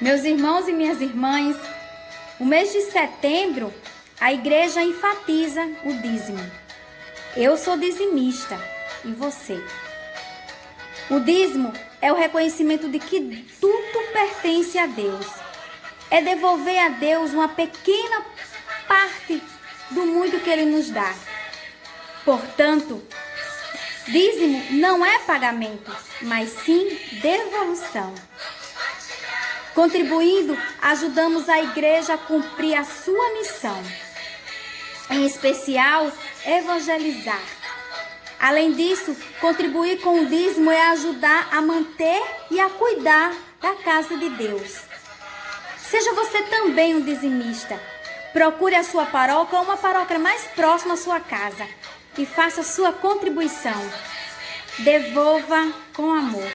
Meus irmãos e minhas irmãs, o mês de setembro, a igreja enfatiza o dízimo. Eu sou dizimista e você? O dízimo é o reconhecimento de que tudo pertence a Deus. É devolver a Deus uma pequena parte do muito que Ele nos dá. Portanto, dízimo não é pagamento, mas sim devolução. Contribuindo, ajudamos a igreja a cumprir a sua missão, em especial, evangelizar. Além disso, contribuir com o dízimo é ajudar a manter e a cuidar da casa de Deus. Seja você também um dizimista. Procure a sua paróquia ou uma paróquia mais próxima à sua casa e faça sua contribuição. Devolva com amor.